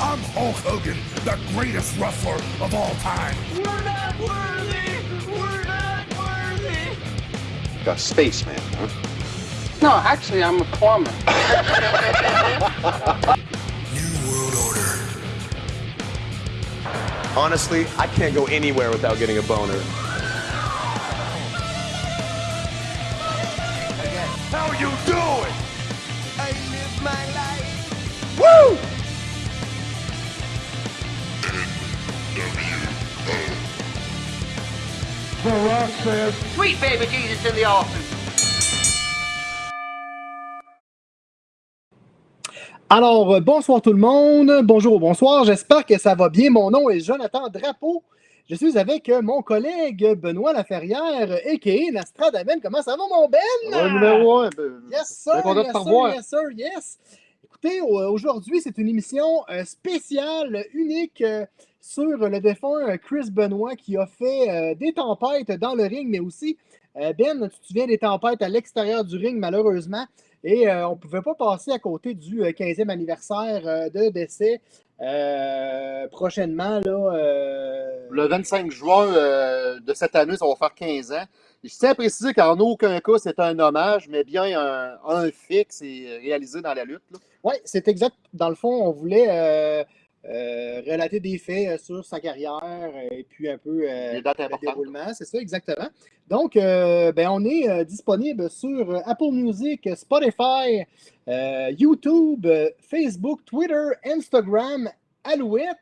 I'm Hulk Hogan, the greatest wrestler of all time. We're not worthy! We're not worthy! A spaceman, huh? No, actually, I'm a plumber. New World Order. Honestly, I can't go anywhere without getting a boner. Sweet baby Jesus in the office. Alors, euh, bonsoir tout le monde. Bonjour, bonsoir. J'espère que ça va bien. Mon nom est Jonathan Drapeau. Je suis avec euh, mon collègue Benoît Laferrière, a.k.a. Nastradamen. Comment ça va, mon Ben? Ouais, numéro un. ben, Yes, sir. yes, sir, yes, sir, yes. Au- aujourd'hui, c'est une émission euh, spéciale, unique, euh, sur le défunt euh, Chris Benoit qui a fait euh, des tempêtes dans le ring, mais aussi, euh, Ben, tu te souviens des tempêtes à l'extérieur du ring, malheureusement. Et euh, on ne pouvait pas passer à côté du euh, 15e anniversaire euh, de décès euh, prochainement. Euh, Le 25 juin euh, de cette année, ça va faire 15 ans. Je tiens à préciser qu'en aucun cas, c'est un hommage, mais bien un, un fixe et réalisé dans la lutte. Oui, c'est exact. Dans le fond, on voulait euh, euh, relater des faits euh, sur sa carrière et puis un peu euh, le déroulement. C'est ça, exactement. Donc, euh, ben, on est disponible sur Apple Music, Spotify, YouTube, Facebook, Twitter, Instagram, Alouette.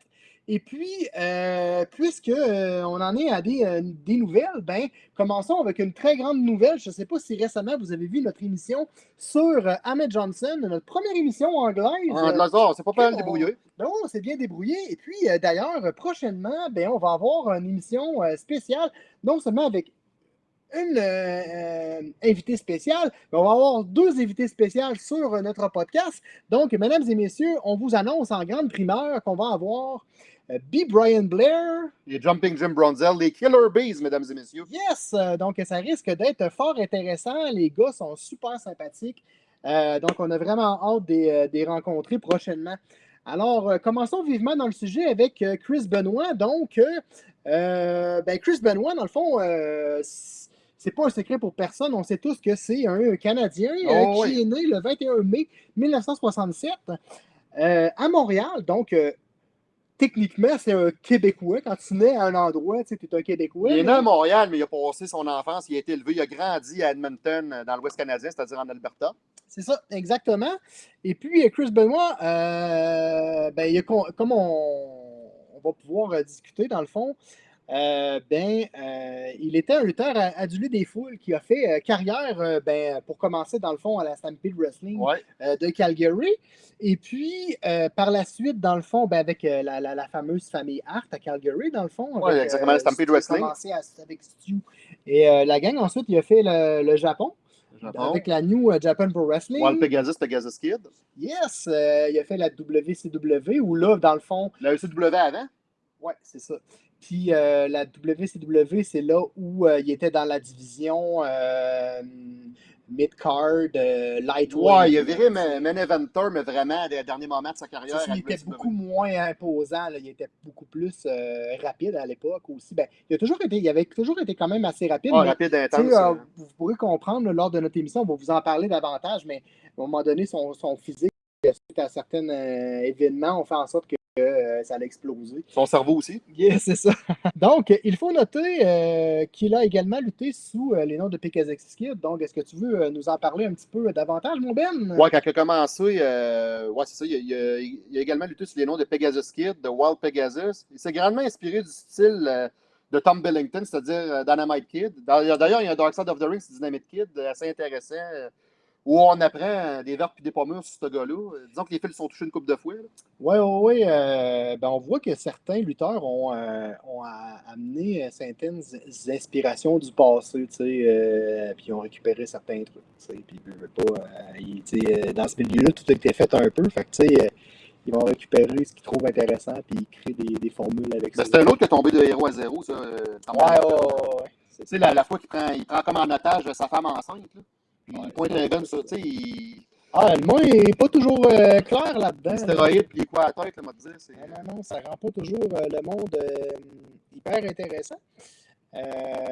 Et puis, euh, puisque euh, on en est à des, euh, des nouvelles, ben, commençons avec une très grande nouvelle. Je ne sais pas si récemment vous avez vu notre émission sur euh, Ahmed Johnson, notre première émission anglaise. En Euh, Lazare, c'est pas mal débrouillé. ben on s'est bien débrouillé. Et puis, d'ailleurs, prochainement, ben, on va avoir une émission spéciale, non seulement avec une euh, invitée spéciale, mais on va avoir deux invités spéciales sur notre podcast. Donc, mesdames et messieurs, on vous annonce en grande primeur qu'on va avoir B. Brian Blair. Les Jumping Jim Bronzel, les Killer Bees, mesdames et messieurs. Yes! Euh, donc, ça risque d'être fort intéressant. Les gars sont super sympathiques. Euh, donc, on a vraiment hâte de les, euh, rencontrer prochainement. Alors, euh, commençons vivement dans le sujet avec euh, Chris Benoit. Donc, euh, euh, ben, Chris Benoit, dans le fond, euh, c'est pas un secret pour personne. On sait tous que c'est un Canadien euh, Oh, qui oui. est né le 21 mai 1967 euh, à Montréal. Donc, euh, techniquement, c'est un Québécois. Quand tu nais à un endroit, tu es un Québécois. Il est né à Montréal, mais il a passé son enfance, il a été élevé, il a grandi à Edmonton, euh, dans l'Ouest canadien, c'est-à-dire en Alberta. C'est ça, exactement. Et puis, euh, Chris Benoit, euh, ben, il a comme on, on va pouvoir discuter dans le fond, euh, ben, euh, il était un lutteur adulé des foules qui a fait euh, carrière, ben, pour commencer dans le fond à la Stampede Wrestling Ouais. de Calgary. Et puis, par la suite, dans le fond, ben, avec la, la- la fameuse famille Hart à Calgary, dans le fond. Avec, exactement, la Stampede Wrestling. Il a commencé à- avec Stu et la gang. Ensuite, il a fait le, le Japon Japon. avec la New Japan Pro Wrestling. Wild Pegasus, Pegasus Kid. Yes, il a fait la WCW où là, dans le fond, La ECW avant? ouais, c'est ça. Puis euh, la WCW, c'est là où euh, il était dans la division euh, mid-card, euh, lightweight. Ouais, il a viré main eventer, mais vraiment, des derniers moments de sa carrière. ça, il était WCW. beaucoup moins imposant, là. il était beaucoup plus rapide à l'époque aussi. Ben, il, a toujours été, il avait toujours été quand même assez rapide. Ouais, mais, rapide, intense. euh, vous pourrez comprendre là, lors de notre émission, on va vous en parler davantage, mais à un moment donné, son, son physique, suite à certains événements, ont fait en sorte que euh, ça allait exploser. Son cerveau aussi. Yes, c'est ça. Donc, il faut noter euh, qu'il a également lutté sous euh, les noms de Pegasus Kid. Donc, est-ce que tu veux nous en parler un petit peu davantage, mon Ben? Ouais, quand il a commencé, ouais, c'est ça, il a, il a- il a également lutté sous les noms de Pegasus Kid, de Wild Pegasus. Il s'est grandement inspiré du style de Tom Billington, c'est-à-dire Dynamite Kid. D'ailleurs, il y a un Dark Side of the Ring, c'est Dynamite Kid, assez intéressant, où on apprend euh, des verbes puis des pommures sur ce gars-là. Euh, Disons que les fils sont touchés une coupe de fouet. Oui, oui, oui. euh, ben, on voit que certains lutteurs ont, euh, amené certaines inspirations du passé, tu sais, euh, puis ils ont récupéré certains trucs, tu sais, puis ils veulent pas, tu sais, dans ce milieu-là, tout a été fait un peu, fait que, tu sais, ils vont récupérer ce qu'ils trouvent intéressant, puis ils créent des, des formules avec Ben, ça. c'est un autre qui est tombé de héros à zéro, ça. Ouais, ouais, ouais, ouais. Tu sais, la, la fois qu'il prend, il prend comme en otage sa femme enceinte, là. Puis Ouais. il pointe un gun sur, tu sais, il, Ah, le mot est pas toujours euh, clair là-dedans. Les stéroïdes puis quoi à la tête, m'a dit. c'est- Non, non, ça rend pas toujours euh, le monde euh, hyper intéressant. Euh,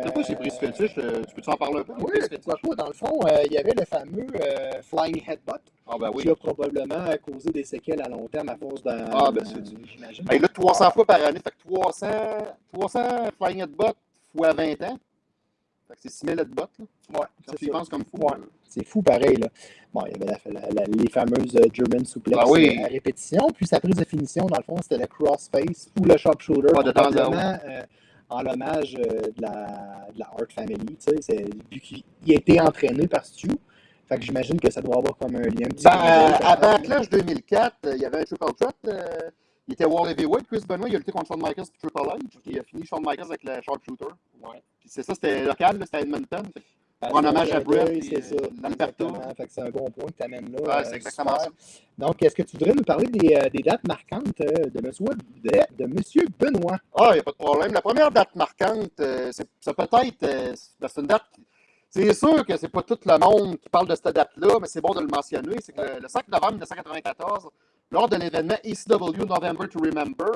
C'est quoi ces prises fétiches? euh, Tu peux-tu en parler un peu? Oui, pourquoi pas. Dans le fond, euh, il y avait le fameux euh, Flying Headbutt Ah, ben oui. qui a probablement causé des séquelles à long terme à cause d'un. Ah, ben, c'est- J'imagine. Hey, là, 300 fois par année, fait que 300, 300 flying headbutt fois 20 ans. C'est 6000 headbutt, là. Ouais, Quand c'est tu y ça. penses comme fou. Ouais. C'est fou pareil. Là. Bon, il y avait la- la- la- les fameuses euh, German suplex Ah oui. euh, à répétition. Puis sa prise de finition, dans le fond, c'était le crossface ou le sharpshooter. Ah, de temps euh, en l'hommage euh, de, la, de la Hart Family. tu sais, Vu qu'il il a été entraîné par Stu. Fait que j'imagine que ça doit avoir comme un lien. Ben, euh, peut-être. Backlash 2004, euh, il y avait un triple threat. Il était World Heavyweight. Chris Benoit, il a lutté contre Shawn Michaels et Triple H. Il a fini Shawn Michaels avec le sharpshooter. Ouais. C'est ça, c'était local, c'était Edmonton. En hommage à Brett, C'est ça. euh, c'est un bon point que tu amènes là. Ouais, euh, c'est exactement super. Donc, est-ce que tu voudrais nous parler des, euh, des dates marquantes de Monsieur, de, de Monsieur Benoît? Ah, il n'y a pas de problème. La première date marquante, c'est ça peut être. euh, ben, c'est une date. C'est sûr que c'est pas tout le monde qui parle de cette date-là, mais c'est bon de le mentionner. C'est que le 5 novembre 1994, lors de l'événement ECW November to Remember,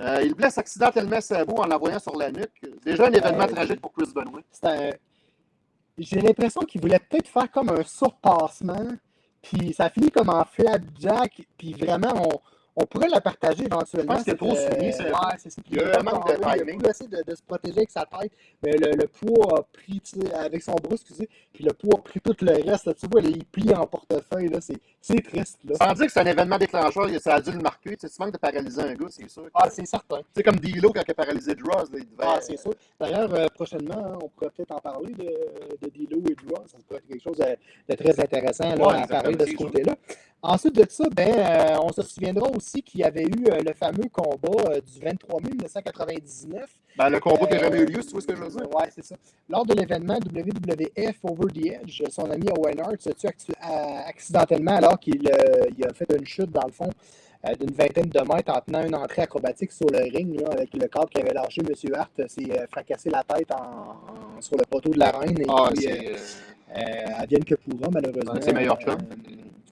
euh, il blesse accidentellement Sabu en l'envoyant sur la nuque. Déjà un événement Ouais. tragique pour Chris Benoit. Un- J'ai l'impression qu'il voulait peut-être faire comme un surpassement, puis ça finit comme en flapjack, puis vraiment, on, on pourrait la partager éventuellement. Est trop souligné, euh, c'est- il un manque de Il a timing. essayer de, de se protéger avec sa tête, mais le, le poids a pris, tu sais, avec son bras, excusez, puis le poids a pris tout le reste. là. tu vois, il plie en portefeuille, là, c'est c'est triste. Là. Sans dire que c'est un événement déclencheur, ça a dû le marquer. Tu manques de paralyser un gars, c'est sûr. Ah, c'est certain. C'est comme D'Lo quand il a paralysé Dross. il devait- Ah, c'est sûr. D'ailleurs, euh, prochainement, hein, on pourrait peut-être en parler de, de Dilo et Draw. Ça pourrait être quelque chose de, de très intéressant là, Ouais, à parler de ce côté-là. Ensuite de ça, ben, euh, on se souviendra aussi qu'il y avait eu euh, le fameux combat euh, du 23 mai 1999. Ben, le combat qui n'a Euh, jamais eu lieu, si tu vois ce que je veux dire. Ouais, c'est ça. Lors de l'événement WWF Over the Edge, son ami Owen Hart se tue accidentellement alors qu'il euh, il a fait une chute, dans le fond, d'une vingtaine de mètres en tenant une entrée acrobatique sur le ring, là, avec le câble qui avait lâché M. Hart, s'est fracassé la tête en- en- sur le poteau de la reine. Et Ah, puis, euh, euh, advienne que pourra, malheureusement. C'est meilleur chum.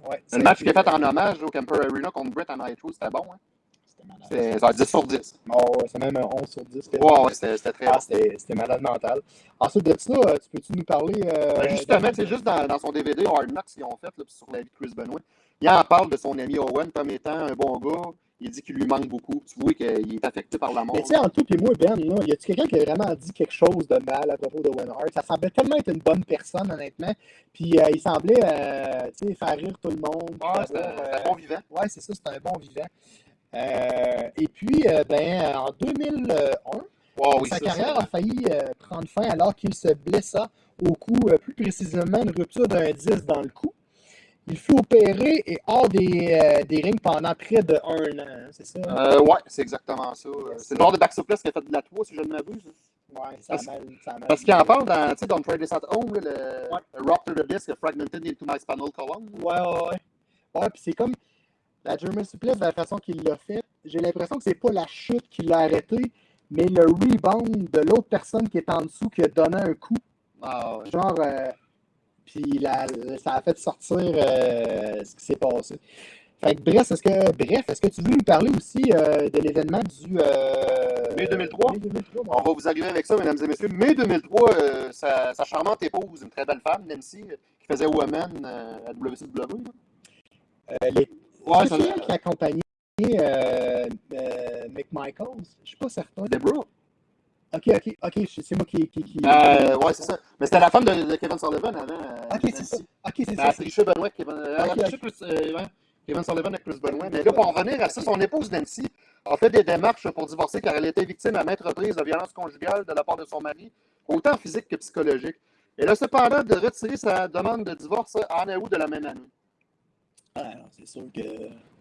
Euh, ouais, Le match qui est fait en hommage au Camper Arena contre Brett en Nitro, c'était bon. Hein? C'était malade. C'est ça, 10 sur 10. Oh, ouais, c'est même un 11 sur 10. Ouais, ouais, c'était c'était très Ah, bon. c'était c'était malade mental. Ensuite de ça, euh, tu peux-tu nous parler. euh, Ben, justement, c'est juste dans, dans son DVD Hard Knocks qu'ils ont fait là, sur la vie de Chris Benoit. Il en parle de son ami Owen comme étant un bon gars. Il dit qu'il lui manque beaucoup. Tu vois qu'il est affecté par la mort. Mais tu sais, entre toi et moi, Ben, là, y a-tu quelqu'un qui a vraiment dit quelque chose de mal à propos de Owen Hart? Ça semblait tellement être une bonne personne, honnêtement. Puis euh, il semblait euh, tu sais, faire rire tout le monde. puis Ah, euh, un bon vivant. Ouais, c'est ça, c'est un bon vivant. Euh, et puis, ben, en 2001, Ouais, oui, sa ça, carrière ça- a failli prendre fin alors qu'il se blessa au cou, plus précisément une rupture d'un disque dans le cou. Il fut opéré et hors des, euh, des rings pendant près de un an, c'est ça? Euh, ouais, c'est exactement ça. C'est le genre de back-suplex qui a fait de la 3, si je ne m'abuse. Ouais, ça parce- mal, Parce qu'il en parle dans, tu sais, Don't Try This at Home, le, Ouais. le Rock to the Disc Fragmented into My Spinal Column. Ouais, ouais, ouais. Ouais, puis c'est comme la German Suplex, de la façon qu'il l'a fait, j'ai l'impression que c'est pas la chute qui l'a arrêté, mais le rebound de l'autre personne qui est en dessous qui a donné un coup. Ah, ouais. Genre, euh, puis la- ça a fait sortir euh, ce qui s'est passé. Fait que bref, est-ce que, bref, est-ce que tu veux nous parler aussi euh, de l'événement du. Euh, Mai 2003? mai 2003, On va vous arriver avec ça, mesdames et messieurs. Mai 2003, euh, sa, sa charmante épouse, une très belle femme, Nancy, qui faisait Woman à WCW. les... Ouais, c'est ça- elle qui accompagnait McMichaels? Je suis pas certain. Deborah. Ok, ok, ok, c'est moi qui. qui, qui... Euh, ouais, c'est ça. Mais c'était la femme de, de Kevin Sullivan avant. euh, ok, c'est ça. Ok, c'est Elle ça. triché Benoît. Kevin, euh, elle a Ok, triché Chris, euh, ouais, Kevin Sullivan avec Chris Benoit. Mais là, pour en revenir à ça, son épouse Nancy a fait des démarches pour divorcer car elle était victime à maintes reprises de violences conjugales de la part de son mari, autant physique que psychologique. Elle a cependant de retirer sa demande de divorce en août de la même année. Ah, c'est sûr que.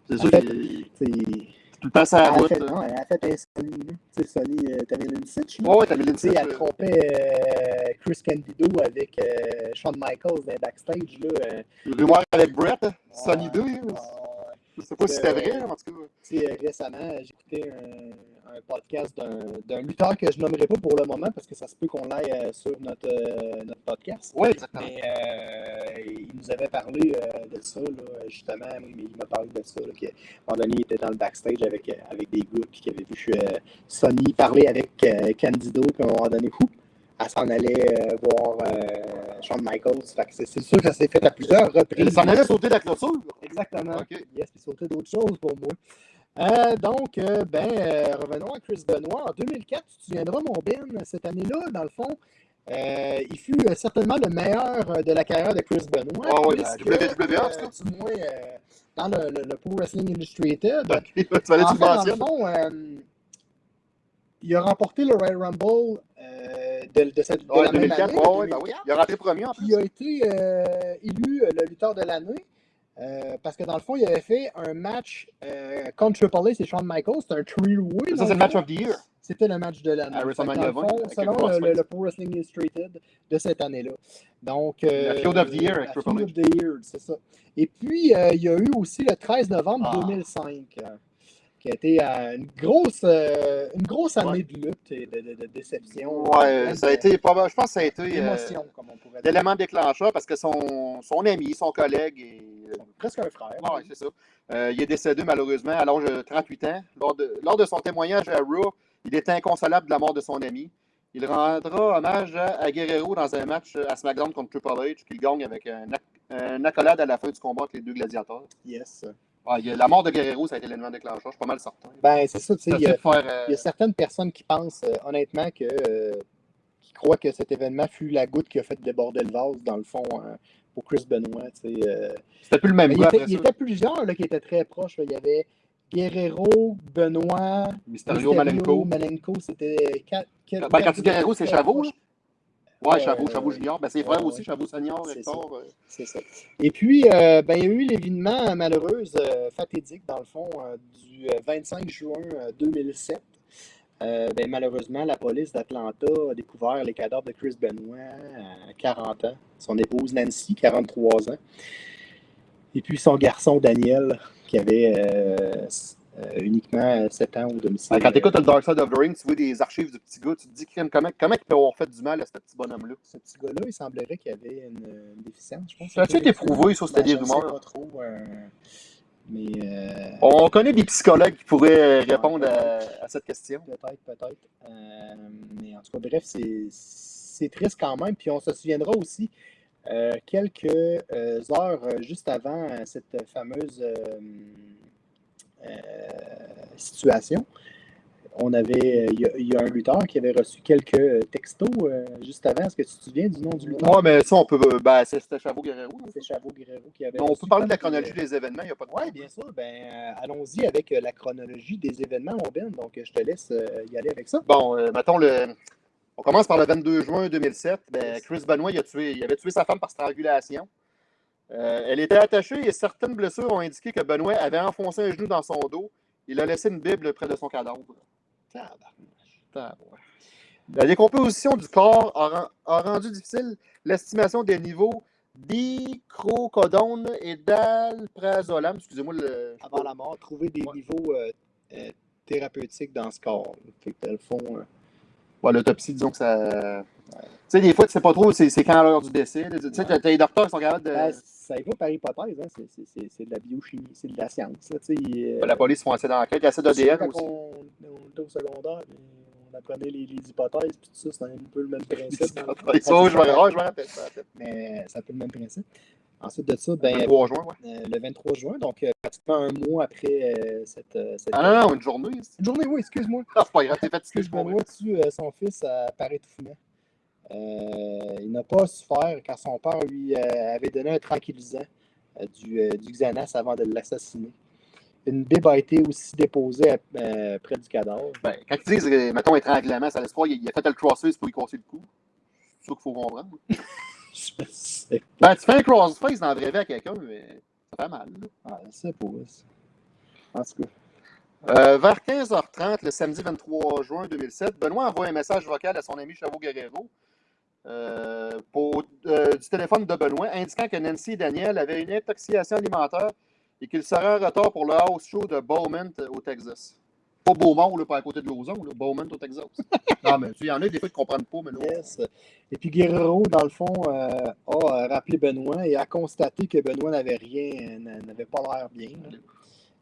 C'est sûr qu'il C'est. tout le temps ça Elle a route. fait, là. non, elle a fait un Sony. Tu sais, Sony, t'avais sitch, là. Ouais, t'avais Tu sais, elle trompait euh, Chris Candido avec euh, Shawn Michaels dans backstage. Là, rumeur avec Brett, hein, Sonny ouais, 2. Je sais pas si c'était vrai, en tout cas. Euh, récemment, j'écoutais un, un podcast d'un lutteur que je nommerai pas pour le moment parce que ça se peut qu'on l'aille euh, sur notre, euh, notre podcast. Oui, exactement. Mais euh, il nous avait parlé euh, de ça, là, justement. Oui, mais il m'a parlé de ça. Là, qu'à un moment donné, il était dans le backstage avec, avec des gars puis qu'il avait vu Sonny parler avec Candido. Puis à un moment donné, ouh, elle s'en allait voir Shawn Michaels. Fait que c'est sûr que ça s'est fait à plusieurs reprises. s'en allait sauter de la clôture. Exactement. OK. Yes, puis sauter d'autres choses pour moi. Euh, donc, euh, ben, euh, revenons à Chris Benoit. En 2004, tu te souviendras, mon Ben, cette année-là, dans le fond, il fut certainement le meilleur de la carrière de Chris Benoit. Ah oui, puisque, la WWE, en tout cas. euh, du moins, dans le, le- le Pro Wrestling Illustrated. tu fallait En que tu fait, dans le fond, il a remporté le Royal Rumble de, de cette de Ouais, la même 2004, année, ouais, ouais, ben 2004. oui. Il a rentré premier en plus. Il a été euh, élu euh, le lutteur de l'année. euh, parce que dans le fond, il avait fait un match euh, contre Triple H et Shawn Michaels. C'était un three-way. Ça, dans c'est le match of the year. C'était le match de l'année. À Fait que WrestleMania dans le 20, fond, avec selon le le, le- Pro Wrestling Illustrated de cette année-là. Donc, euh, La Feud of the Year avec Triple H. of the Year, c'est ça. Et puis, il y a eu aussi le 13 novembre Ah. 2005, euh, qui a été euh, une, grosse, euh, une grosse année Ouais. de lutte et de, de- de déception. Plein ça a été, je pense que ça a été euh, d'émotion, comme on pourrait dire. l'élément déclencheur parce que son, son ami, son collègue, et, Presque un frère. Ouais, c'est ça. Euh, il est décédé malheureusement à l'âge de 38 ans. Lors de, lors de son témoignage à Raw, il est inconsolable de la mort de son ami. Il rendra hommage à, Guerrero dans un match à SmackDown contre Triple H qu'il gagne avec un, un accolade à la fin du combat entre les deux gladiateurs. Yes. Ouais, il y a- la mort de Guerrero, ça a été l'élément déclencheur, je suis pas mal certain. Ben, c'est ça, tu sais. Ça Il y, a- fait faire, euh, il y a certaines personnes qui pensent euh, honnêtement que. euh, qui croient que cet événement fut la goutte qui a fait déborder le vase, dans le fond, euh, pour Chris Benoit. tu sais. C'était plus le même Mais il, était, il était plusieurs là, qui étaient très proches. là. Il y avait Guerrero, Benoit, Mysterio, Malenko. Malenko, c'était quatre. quatre- Ben, quand tu dis Guerrero, c'est Chavot, là? Ouais, Euh, Chavot Junior. Ben, c'est ouais, aussi. Chavot Senior, Hector. euh. C'est ça. Et puis, euh, ben, il y a eu l'événement malheureux, fatidique, dans le fond, du euh, 25 juin euh, 2007. Euh, ben, malheureusement, la police d'Atlanta a découvert les cadavres de Chris Benoit à 40 ans, son épouse Nancy, 43 ans, et puis son garçon Daniel, qui avait euh, uniquement 7 ans au domicile. Ben, quand tu écoutes le Dark Side of the Ring, tu vois des archives du petit gars, tu te dis comment, comment il peut avoir fait du mal à ce petit bonhomme-là? Ce petit gars-là, il semblerait qu'il avait une, déficience, je pense. Ça a-tu été prouvé, ça, c'était Ben, des rumeurs? pas trop, euh, mais... euh, On connaît des psychologues qui pourraient répondre à, à cette question. Peut-être, peut-être. Euh, mais en tout cas, bref, c'est triste quand même. Puis on se souviendra aussi euh, quelques euh, heures euh, juste avant euh, cette fameuse euh, euh, situation. On avait, euh, il y, a- il y a un lutteur qui avait reçu quelques euh, textos euh, juste avant. Est-ce que tu te souviens du nom du lutteur? Ouais, mais ça, on peut. Ben, c'est- c'était Chavot Guerrero. C'est Chavot Guerrero qui avait Mais on peut parler de la chronologie euh, des événements, il n'y a pas de oui, bien sûr. Ben, euh, allons-y avec euh, la chronologie des événements, mon Ben. Donc, euh, je te laisse euh, y aller avec ça. Bon, euh, mettons le. On commence par le 22 juin 2007. Ben, Chris Benoit, il, a tué, il avait tué sa femme par strangulation. Euh, elle était attachée et certaines blessures ont indiqué que Benoît avait enfoncé un genou dans son dos. Il a laissé une Bible près de son cadavre. La décomposition du corps a, ren- a rendu difficile l'estimation des niveaux d'icrocodone et d'alprazolam. Excusez-moi le. avant la mort, trouver des Ouais. niveaux euh, euh, thérapeutiques dans ce corps. Fait que, dans le fond, Ouais, l'autopsie, disons que ça. Tu sais, des fois, tu sais pas trop c'est quand l'heure du décès. Tu sais, les docteurs sont capables de. ben, ça va par hypothèse, hein, c'est- de la biochimie, c'est de la science. Là, tu euh, Ben, la police font assez d'enquête. Il y a assez tu d'ADN aussi. on, on était au secondaire, on apprenait les, les hypothèses, puis tout ça, c'est un peu le même principe. fond. Ça, je me rappelle ça. Mais c'est un peu le même principe. Ensuite de ça, ben, Le 3 juin, ouais. euh, le 23 juin, donc euh, pratiquement un mois après euh, cette, cette Ah non, non, une journée. Une journée, oui, excuse-moi. Ah, c'est pas grave, t'es fatigué, tue euh, son fils à par étouffement. Euh, il n'a pas souffert car son père lui euh, avait donné un tranquillisant, euh, du, euh, du Xanax avant de l'assassiner. Une bible a été aussi déposée à- euh, près du cadavre. Ben, quand ils disent, euh, mettons, étranglement, ça laisse croire qu'il a fait le crossface pour lui casser le cou. C'est ça qu'il faut comprendre. Je sais Ben, tu fais un crossface dans vraie vie à quelqu'un, mais ça fait mal. pas. Je sais pas. ça. En tout cas. Euh, vers 15h30, le samedi 23 juin 2007, Benoît envoie un message vocal à son ami Chavo Guerrero euh, pour, euh, du téléphone de Benoît indiquant que Nancy et Daniel avaient une intoxication alimentaire et qu'ils seraient en retard pour le house show de Bowman euh, au Texas. Pas Beaumont, là, pas à côté de Lauson, là. Bowman, au Texas. non, mais il y en a des fois qui ne comprennent pas, mais. Yes. Et puis Guerrero, dans le fond, euh, a rappelé Benoît et a constaté que Benoît n'avait rien, n'a- n'avait pas l'air bien.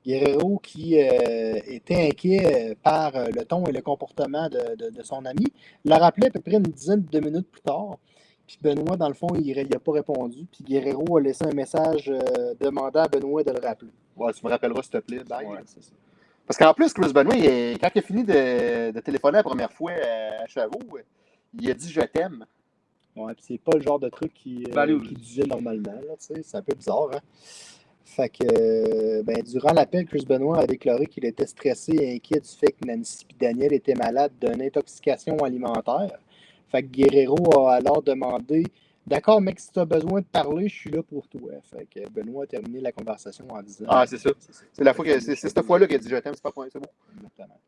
Guerrero, qui euh, était inquiet euh, par euh, le ton et le comportement de, de- de son ami, l'a rappelé à peu près une dizaine de minutes plus tard. Puis Benoît, dans le fond, il n'a pas répondu. Puis Guerrero a laissé un message euh, demandant à Benoît de le rappeler. Ouais, tu me rappelleras, s'il te plaît. Bye. Ouais, c'est ça. Parce qu'en plus, Chris il est- quand il a fini de, de téléphoner la première fois à Chavot, il a dit Je t'aime. Ouais, puis c'est pas le genre de truc qui, euh, Ben, allez, qui disait normalement, là, tu sais, c'est un peu bizarre, hein. Fait que, euh, ben, durant l'appel, Chris Benoit a déclaré qu'il était stressé et inquiet du fait que Nancy et Daniel étaient malades d'une intoxication alimentaire. Fait que Guerrero a alors demandé D'accord, mec, si tu as besoin de parler, je suis là pour toi. Fait que Benoît a terminé la conversation en disant Ah, c'est ça. C'est la fois que c'est cette fois-là qu'il a dit Je t'aime, c'est pas point, c'est bon. Exactement.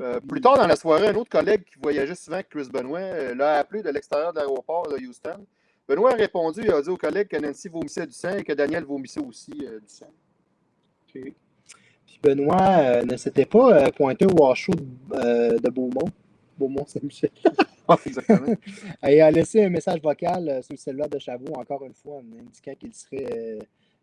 Euh, plus tard dans la soirée, un autre collègue qui voyageait souvent avec Chris Benoit euh, l'a appelé de l'extérieur de l'aéroport de Houston. Benoît a répondu et a dit au collègue que Nancy vomissait du sang et que Daniel vomissait aussi euh, du sang. Puis Benoît euh, ne s'était pas euh, pointé au wash show de, euh, de Beaumont. Beaumont-Saint-Michel. Ah, exactement. Et a laissé un message vocal sur le cellulaire de Chavot, encore une fois, en indiquant qu'il serait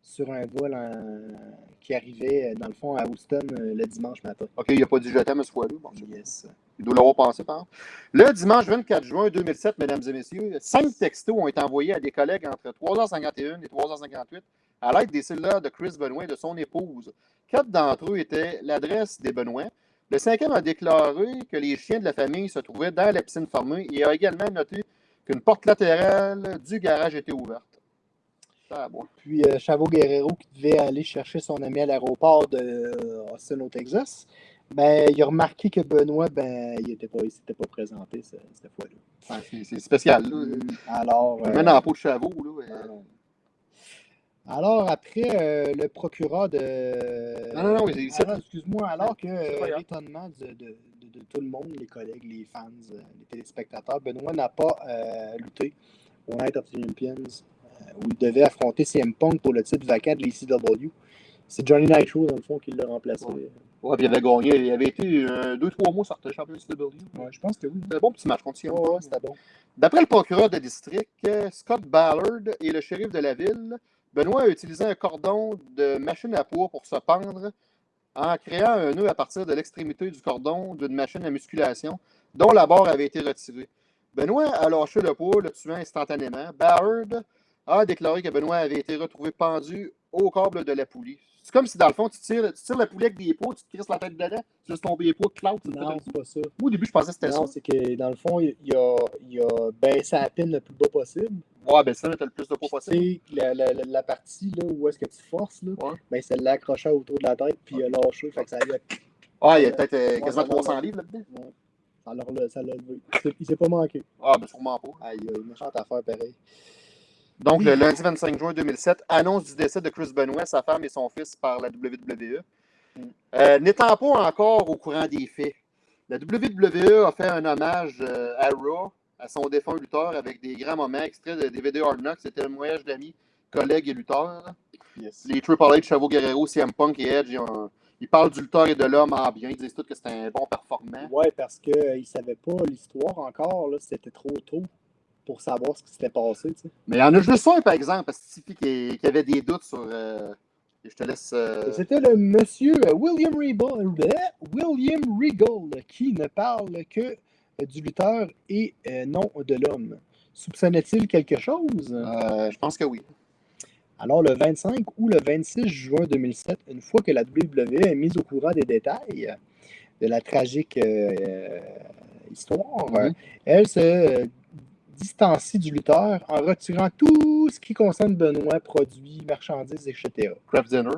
sur un vol en- qui arrivait, euh, dans le fond, à Houston euh, le dimanche matin. OK, il n'a pas dit je t'aime ce fois-là. Bon, Yes. il doit l'avoir pensé, par exemple. Le dimanche 24 juin 2007, mesdames et messieurs, cinq textos ont été envoyés à des collègues entre 3h51 et 3h58 à l'aide des cellulaires de Chris Benoit et de son épouse. Quatre d'entre eux étaient l'adresse des Benoît. Le cinquième a déclaré que les chiens de la famille se trouvaient dans la piscine fermée et a également noté qu'une porte latérale du garage était ouverte. Ah, bon. Puis euh, Chavot Guerrero, qui devait aller chercher son ami à l'aéroport de euh, Austin, au Texas, ben, il a remarqué que Benoît, ben, il était pas, il s'était pas présenté ce- cette fois-là. C'est- spécial. Là. Alors, Il euh, dans la peau de Chavot. Là, euh. Alors, après, euh, le procureur de. Non, non, non, Alors, excuse-moi, alors que euh, l'étonnement de, de- de- de tout le monde, les collègues, les fans, euh, les téléspectateurs, Benoît n'a pas euh, lutté au Night of the euh, où il devait affronter CM Punk pour le titre vacant de l'ECW. C'est Johnny Nitro, dans le fond, qui l'a remplacé. Ouais. Ouais, puis il avait gagné. Il avait été euh, deux, trois mois sur le champion de CW. Ouais, je pense que oui. C'était un bon petit match contre CM Ouais, Punk. ouais, c'était bon. D'après le procureur de district, euh, Scott Ballard et le shérif de la ville, Benoît a utilisé un cordon de machine à poids pour se pendre en créant un nœud à partir de l'extrémité du cordon d'une machine à musculation dont la barre avait été retirée. Benoît a lâché le poids, le tuant instantanément. Ballard a déclaré que Benoît avait été retrouvé pendu au câble de la poulie. C'est comme si, dans le fond, tu tires, tu tires la poulie avec des poids, tu te crisses la tête dedans, tu laisses tomber les poids, clout, tu Non, c'est pas ça. Moi, au début, je pensais que c'était ça. Non, c'est que dans le fond, il, il a, il a baissé la pine le plus bas possible. Ouais, ben ça, t'as le plus de poids Tu possible. sais, la, la, la, partie là, où est-ce que tu forces, là, Ouais. ben, c'est l'accrocheur autour de la tête, puis il a lâché. Fait que ça a, Ah, il y a peut-être euh, Ouais, quasiment ça va, 300 ouais. livres là-dedans. ça l'a ça l'a levé. Il s'est- Il s'est pas manqué. Ah, ben sûrement pas. Aïe, aïe, méchante affaire pareil. Donc, le lundi 25 juin 2007, annonce du décès de Chris Benoit, sa femme et son fils par la WWE. Euh, N'étant pas encore au courant des faits, la WWE a fait un hommage euh, à Raw, à son défunt lutteur, avec des grands moments extraits de DVD Hard Knocks. C'était un voyage d'amis, collègues et lutteurs. Les Triple H, Chavo Guerrero, CM Punk et Edge, ils, ont- ils parlent du lutteur et de l'homme en bien. Ils disent tous que c'était un bon performant. Ouais, parce qu'il ne savait pas l'histoire encore. C'était trop tôt pour savoir ce qui s'était passé. Mais il y en a juste un, par exemple, parce que qui, qui avait des doutes sur. euh, je te laisse. euh, C'était le monsieur euh, William Regal, William Regal qui ne parle que du lutteur et euh, non de l'homme. Soupçonnait-il quelque chose? je pense que oui. Alors, le 25 ou le 26 juin 2007, une fois que la WWE est mise au courant des détails de la tragique euh, histoire, Mhm. elle se distancie du lutteur en retirant tout ce qui concerne Benoît, produits, marchandises, etc. Craft Dinner.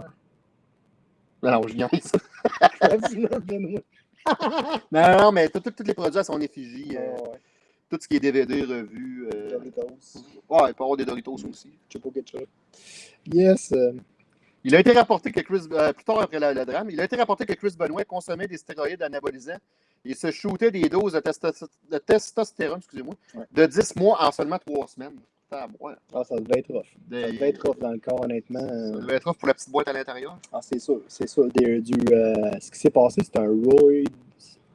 Non, non, je viens Benoît. Non, non, non, mais tous les produits à son effigie. euh, ouais, tout ce qui est DVD, revues. euh, Doritos. ouais, il peut y avoir des Doritos aussi. Chipo Ketchup. Yes. euh, Il a été rapporté que Chris, euh, plus tard après la- le drame, il a été rapporté que Chris Benoit consommait des stéroïdes anabolisants et se shootait des doses de, testo- de testostérone, excusez-moi, Ouais. de 10 mois en seulement 3 semaines. Ah, ça devait être rough. Des- Ça devait être rough dans le corps, honnêtement. Ça devait être off pour la petite boîte à l'intérieur. Ah, c'est sûr, c'est sûr. Des- du, euh, ce qui s'est passé, c'est un roid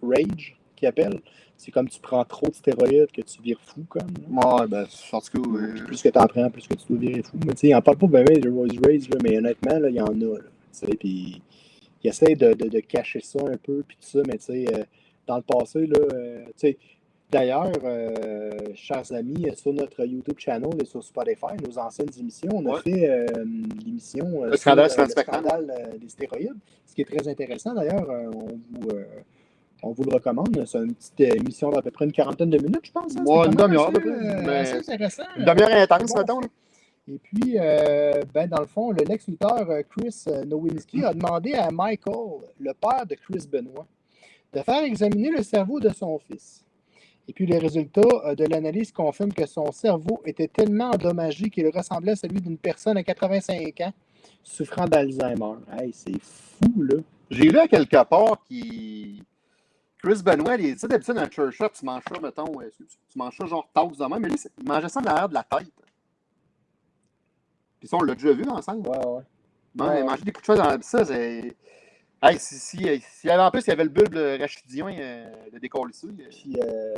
rage qui appelle. C'est comme tu prends trop de stéroïdes que tu vires fou, comme. Ouais, ben, en tout cas, plus que tu en prends, plus que tu dois virer fou. Mais tu sais, il en parle pas bien de Royce Rage, là, mais honnêtement, là, il y en a. Là, puis il essaie de, de, de cacher ça un peu, puis tout ça, mais tu sais, euh, dans le passé, là, euh, d'ailleurs, euh, chers amis, sur notre YouTube channel et sur Spotify, nos anciennes émissions, on a Ouais. fait euh, l'émission euh, Le scandale sur, euh, euh, des stéroïdes, ce qui est très intéressant d'ailleurs, euh, on vous. euh, on vous le recommande. C'est une petite euh, émission d'à peu près une quarantaine de minutes, je pense. hein. Ouais, C'est une demi-heure, euh, assez intéressant. une demi-heure intense, mettons. Et puis, euh, ben, dans le fond, le Lex-Luthor euh, Chris euh, Nowinski a demandé à Michael, le père de Chris Benoit, de faire examiner le cerveau de son fils. Et puis, les résultats euh, de l'analyse confirment que son cerveau était tellement endommagé qu'il ressemblait à celui d'une personne à 85 ans souffrant d'Alzheimer. Hey, c'est fou, là. J'ai lu à quelque part qui. Chris Benoit, il- sais, d'habitude, dans un church shop, tu manges ça, mettons, euh, tu manges ça genre tasse de même, mais lui, il mangeait ça en arrière de la tête. Puis ça, on l'a déjà vu ensemble. Ouais, ouais. Ouais. il mangeait des coups de choses dans ça, c'est. Hey, si, si, si, y avait en plus, il y avait le bulbe rachidien euh, de décoller ça. il- Puis, euh,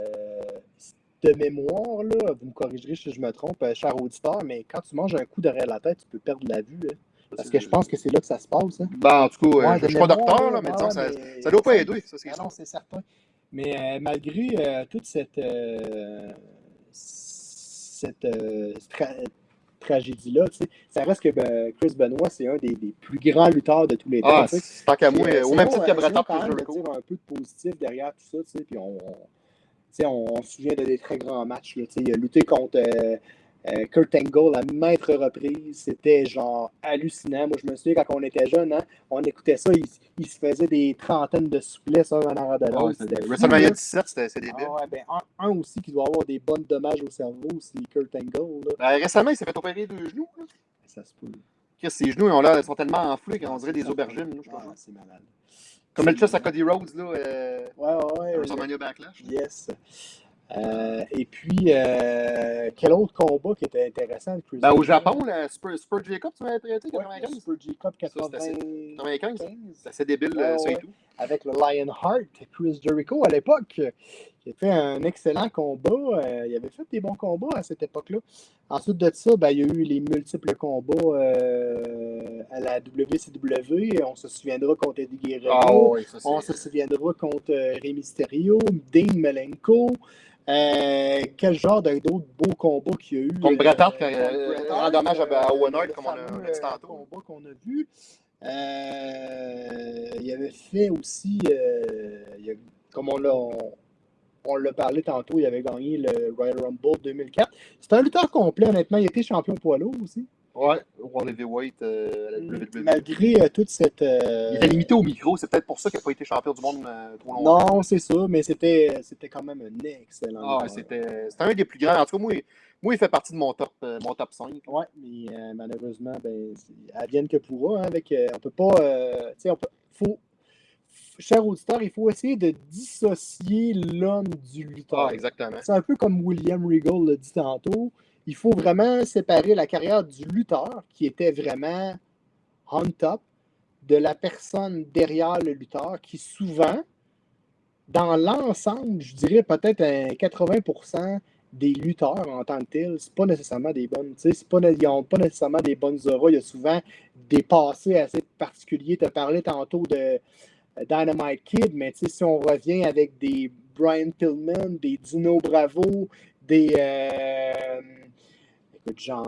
de mémoire, là, vous me corrigerez si je me trompe, euh, cher auditeur, mais quand tu manges un coup derrière la tête, tu peux perdre la vue. hein. Parce que je pense que c'est là que ça se passe. Hein. Ben, en tout cas, euh, je de suis pas docteur, là, mais disons, ça, ça doit pas aider, ça, c'est Ah non, c'est certain. Mais euh, malgré euh, toute cette, euh, cette euh, tragédie-là, ça reste que ben, Chris Benoit, c'est un des, des plus grands lutteurs de tous les temps. Ah, tant qu'à moi, au même titre que Bret c'est bon Hart quand et même de Jericho. dire un peu de positif derrière tout ça, puis on, on, on, se souvient de des très grands matchs, là, il a lutté contre euh, euh, Kurt Angle à maintes reprises, c'était genre hallucinant. Moi, je me souviens quand on était jeune, hein, on écoutait ça, il, il se faisait des trentaines de souplesses un en arrière de Ah, l'autre. WrestleMania là. 17, c'était débile. Ah ouais, ben, un, un aussi qui doit avoir des bonnes dommages au cerveau, c'est Kurt Angle. Ben, récemment, il s'est fait opérer deux genoux. là. Ça se peut. Ses genoux, ils ont l'air- sont tellement enflés qu'on dirait des aubergines. là, je. Ah, c'est malade. Comme le chest à Cody Rhodes, là, euh, Ouais, ouais, ouais. à WrestleMania Backlash. Yes. Euh, et puis, euh, quel autre combat qui était intéressant Chris Ben, au? Japon, le Super, Super J-Cup, tu m'avais prêté, Ouais, 95? le Super J-Cup Ça, c'était assez- 95, 95? C'est assez débile, Ouais, euh, ça et ouais. tout. Avec le Lionheart, Chris Jericho à l'époque. Il a fait un excellent combat. euh, il avait fait des bons combats à cette époque-là. Ensuite de ça, ben, il y a eu les multiples combats euh, à la WCW. On se souviendra contre Eddie Guerrero. Ah, ça, On se souviendra contre euh, Rey Mysterio, Dean Malenko. Euh, quel genre d'autres beaux combats qu'il y a eu? Contre Bret Hart, euh, quand, euh, Hart, hommage à- Owen Hart, comme on a- dit euh, tantôt. combat qu'on a vu. Euh, il avait fait aussi, euh, comme on l'a on, parlé tantôt, il avait gagné le Royal Rumble 2004. C'est un lutteur complet, honnêtement. Il était champion poids lourd aussi. Ouais, World Heavyweight euh, à la WWE. Malgré euh, toute cette. euh, Il était limité au micro, c'est peut-être pour ça qu'il n'a pas été champion du monde euh, trop longtemps. Non, c'est ça, mais c'était c'était quand même un excellent. Ah, ouais, c'était c'était un des plus grands. En tout cas, moi, il- moi il fait partie de mon top, mon top 5. Ouais, mais malheureusement, ben, advienne que pourra. hein, avec, on peut pas. tu sais, on peut. Faut, cher auditeur, il faut essayer de dissocier l'homme du lutteur. Ah, exactement. C'est un peu comme William Regal l'a dit tantôt. Il faut vraiment séparer la carrière du lutteur, qui était vraiment on top, de la personne derrière le lutteur, qui souvent, dans l'ensemble, je dirais peut-être un 80% des lutteurs en tant que tels, c'est pas nécessairement des bonnes, pas, ils n'ont pas nécessairement des bonnes auras. Il y a souvent des passés assez particuliers. Tu as parlé tantôt de euh, Dynamite Kid, mais si on revient avec des Brian Pillman, des Dino Bravo, des. euh, j'en,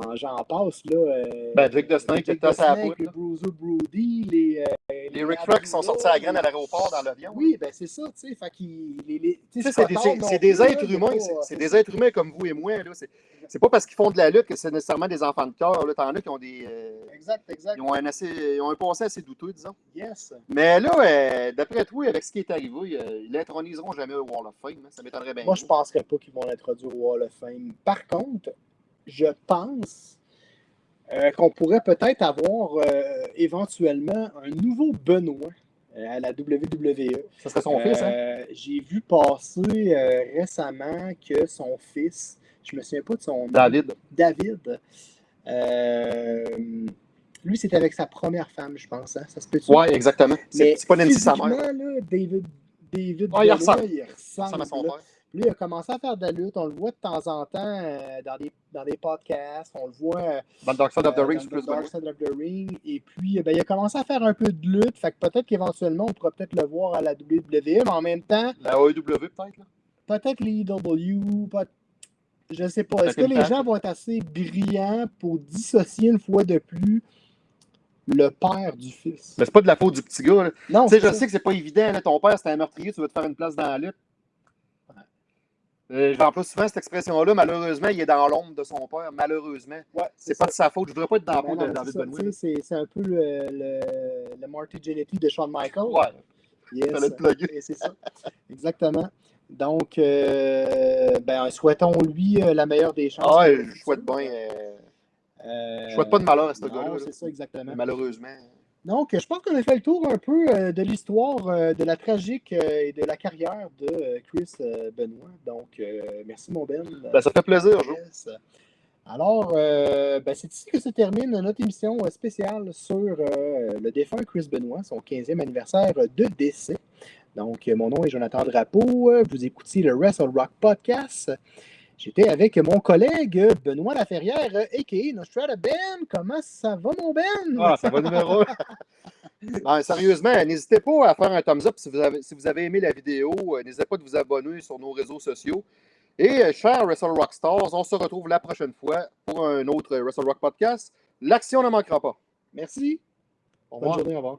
passe, là. euh, Ben, Jake Jake qui était à la Snake, poutre, le là. Bruiser Brody, les. euh, Les Rick Flair qui sont sortis à la graine à la l'aéroport dans l'avion. Oui, ben c'est ça, tu sais. Fait qu'ils. les- les- c'est des, êtres humains, pas- c'est- des êtres humains comme vous et moi. là. C'est c'est pas parce qu'ils font de la lutte que c'est nécessairement des enfants de cœur. là. T'en as qui ont des. euh, Exact, exact. ils, ont un assez, ils ont un passé assez douteux, disons. Yes. Mais là, euh, d'après toi, avec ce qui est arrivé, euh, ils l'introniseront jamais au Wall of Fame. hein. Ça m'étonnerait bien. Moi, je ne penserais pas qu'ils vont l'introduire au Hall of Fame. Par contre, je pense euh, qu'on pourrait peut-être avoir euh, éventuellement un nouveau Benoît euh, à la WWE. Ça serait son fils, hein? J'ai vu passer récemment que son fils, Je me souviens pas de son nom. David. David. Lui, c'était avec sa première femme, je pense. hein? Ça se peut Ouais, exactement. C'est pas Nancy sa mère. là, David, David Ouais, il Benoit, ressemble. il Ça ressemble, à son père. Lui, il a commencé à faire de la lutte. On le voit de temps en temps euh, dans, des, dans des podcasts. On le voit euh, Dans le Dark Side of the euh, Ring, c'est plus Dark. Side of the Ring. Et puis, euh, ben, il a commencé à faire un peu de lutte. Fait que peut-être qu'éventuellement, on pourra peut-être le voir à la WWE. Mais en même temps, La AEW, peut-être. là. peut-être l'EW. Peut... Je sais pas. Est-ce que les gens vont être assez brillants pour dissocier une fois de plus le père du fils? Mais c'est pas de la faute du petit gars. là. Non, Tu sais, c'est je ça. sais que c'est pas évident. là. Ton père, c'était un meurtrier, tu veux te faire une place dans la lutte. Euh, J'emploie souvent cette expression-là. Malheureusement, il est dans l'ombre de son père. Malheureusement. Ouais, C'est ça. pas de sa faute. Je voudrais pas être dans peau de David Benoit. C'est un peu le, le, le Marty Jannetty de Shawn Michaels. Ouais. Yes. Le c'est ça. Exactement. Donc, euh, ben, souhaitons-lui euh, la meilleure des chances. Ah, ouais, je souhaite bien. euh, Je souhaite pas de malheur à ce gars-là. là. C'est ça, exactement. Malheureusement. Donc, je pense qu'on a fait le tour un peu euh, de l'histoire euh, de la tragique euh, et de la carrière de Chris Benoit. Donc, merci, mon Ben. Ben, ça fait plaisir. Yes. Alors, euh, ben, c'est ici que se termine notre émission spéciale sur euh, le défunt Chris Benoit, son 15e anniversaire de décès. Donc, mon nom est Jonathan Drapeau. Vous écoutiez le Wrestle Rock Podcast. J'étais avec mon collègue Benoît Laferrière, a.k.a. Nostrada Ben. Comment ça va, mon Ben? Ah, ça va numéro. non, sérieusement, n'hésitez pas à faire un thumbs up si vous avez, si vous avez aimé la vidéo. Euh, N'hésitez pas de vous abonner sur nos réseaux sociaux. Et, euh, chers Wrestle Rock Stars, on se retrouve la prochaine fois pour un autre Wrestle Rock podcast. L'action ne manquera pas. Merci. Au Bonne journée, au revoir.